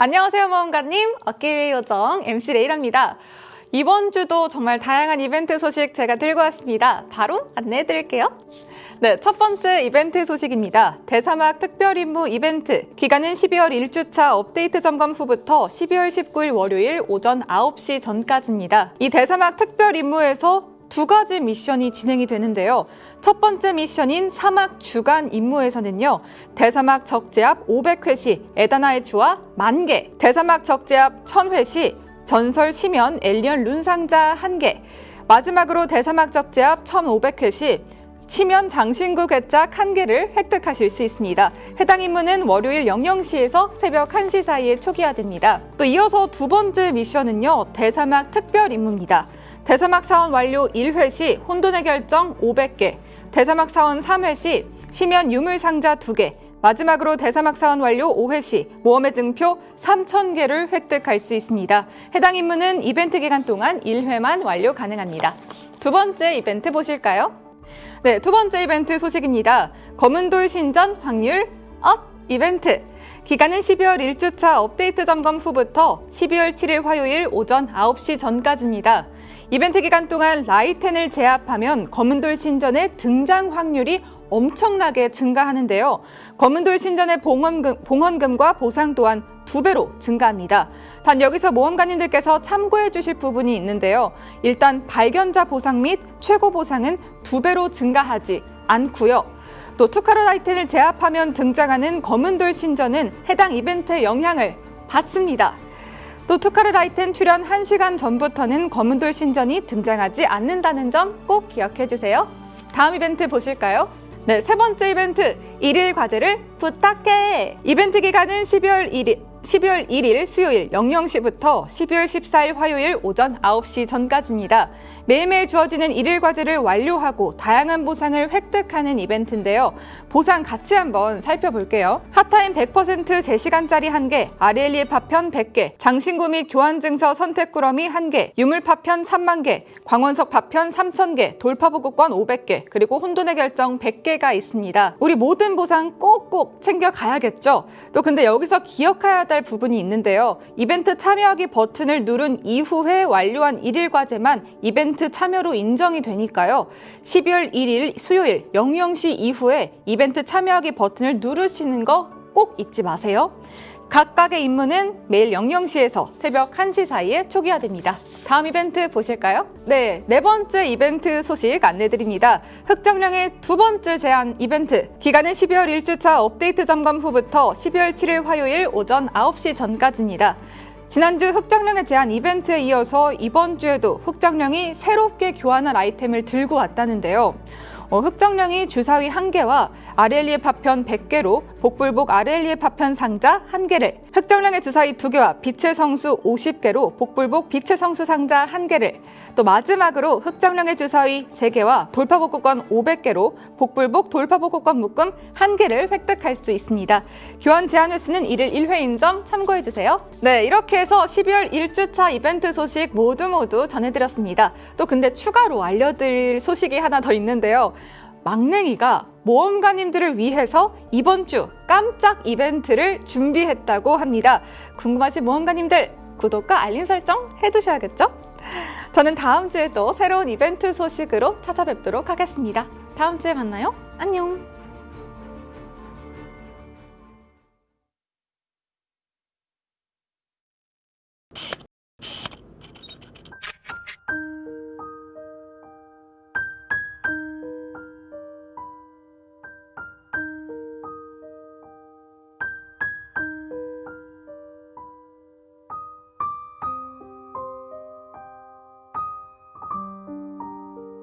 안녕하세요 모험가님. 어깨위의 요정 MC 레이라입니다. 이번 주도 정말 다양한 이벤트 소식 제가 들고 왔습니다. 바로 안내해 드릴게요. 네, 첫 번째 이벤트 소식입니다. 대사막 특별임무 이벤트. 기간은 12월 1주차 업데이트 점검 후부터 12월 19일 월요일 오전 9시 전까지입니다. 이 대사막 특별임무에서 두 가지 미션이 진행이 되는데요. 첫 번째 미션인 사막 주간 임무에서는요. 대사막 적재압 500회 시 에다나의 주화 만개, 대사막 적재압 1000회 시 전설 시면 엘리언 룬 상자 1개, 마지막으로 대사막 적재압 1500회 시 치면 장신구 괴짝 1개를 획득하실 수 있습니다. 해당 임무는 월요일 00시에서 새벽 1시 사이에 초기화됩니다. 또 이어서 두 번째 미션은요. 대사막 특별 임무입니다. 대사막 사원 완료 1회 시 혼돈의 결정 500개, 대사막 사원 3회 시 심연 유물 상자 2개, 마지막으로 대사막 사원 완료 5회 시 모험의 증표 3,000개를 획득할 수 있습니다. 해당 임무는 이벤트 기간 동안 1회만 완료 가능합니다. 두 번째 이벤트 보실까요? 네, 두 번째 이벤트 소식입니다. 검은돌 신전 확률 up 이벤트! 기간은 12월 1주차 업데이트 점검 후부터 12월 7일 화요일 오전 9시 전까지입니다. 이벤트 기간 동안 라이텐을 제압하면 검은돌 신전의 등장 확률이 엄청나게 증가하는데요. 검은돌 신전의 봉헌금, 봉헌금과 보상 또한 두 배로 증가합니다. 단 여기서 모험가님들께서 참고해 주실 부분이 있는데요. 일단 발견자 보상 및 최고 보상은 두 배로 증가하지 않고요. 또 투카로 라이텐을 제압하면 등장하는 검은돌 신전은 해당 이벤트의 영향을 받습니다. 또 투카르 라이텐 출연 1시간 전부터는 검은돌 신전이 등장하지 않는다는 점 꼭 기억해 주세요. 다음 이벤트 보실까요? 네, 세 번째 이벤트 일일 과제를 부탁해! 이벤트 기간은 12월 1일, 12월 1일 수요일 00시부터 12월 14일 화요일 오전 9시 전까지입니다. 매일매일 주어지는 일일 과제를 완료하고 다양한 보상을 획득하는 이벤트인데요. 보상 같이 한번 살펴볼게요. 핫타임 100% 제시간짜리 1개, 아리엘리의 파편 100개, 장신구 및 교환 증서 선택 꾸러미 1개, 유물 파편 3만 개, 광원석 파편 3,000개, 돌파보급권 500개, 그리고 혼돈의 결정 100개가 있습니다. 우리 모든 보상 꼭꼭 챙겨가야겠죠? 또 근데 여기서 기억해야 될 부분이 있는데요. 이벤트 참여하기 버튼을 누른 이후에 완료한 일일 과제만 이벤트 참여로 인정이 되니까요. 12월 1일 수요일 00시 이후에 이벤트 참여하기 버튼을 누르시는 거 꼭 잊지 마세요. 각각의 임무는 매일 00시에서 새벽 1시 사이에 초기화됩니다. 다음 이벤트 보실까요? 네, 네 번째 이벤트 소식 안내드립니다. 흑정령의 두 번째 제한 이벤트. 기간은 12월 1주차 업데이트 점검 후부터 12월 7일 화요일 오전 9시 전까지입니다. 지난주 흑정령의 제한 이벤트에 이어서 이번 주에도 흑정령이 새롭게 교환한 아이템을 들고 왔다는데요. 어, 흑정령이 주사위 1개와 아렐리의 파편 100개로 복불복 아렐리의 파편 상자 1개를 흑정령의 주사위 2개와 빛의 성수 50개로 복불복 빛의 성수 상자 1개를 또 마지막으로 흑정령의 주사위 3개와 돌파복구권 500개로 복불복 돌파복구권 묶음 1개를 획득할 수 있습니다. 교환 제한 횟수는 1일 1회인 점 참고해주세요. 네, 이렇게 해서 12월 1주차 이벤트 소식 모두 모두 전해드렸습니다. 또 근데 추가로 알려드릴 소식이 하나 더 있는데요. 막냉이가 모험가님들을 위해서 이번 주 깜짝 이벤트를 준비했다고 합니다. 궁금하신 모험가님들 구독과 알림 설정 해두셔야겠죠? 저는 다음 주에 또 새로운 이벤트 소식으로 찾아뵙도록 하겠습니다. 다음 주에 만나요. 안녕!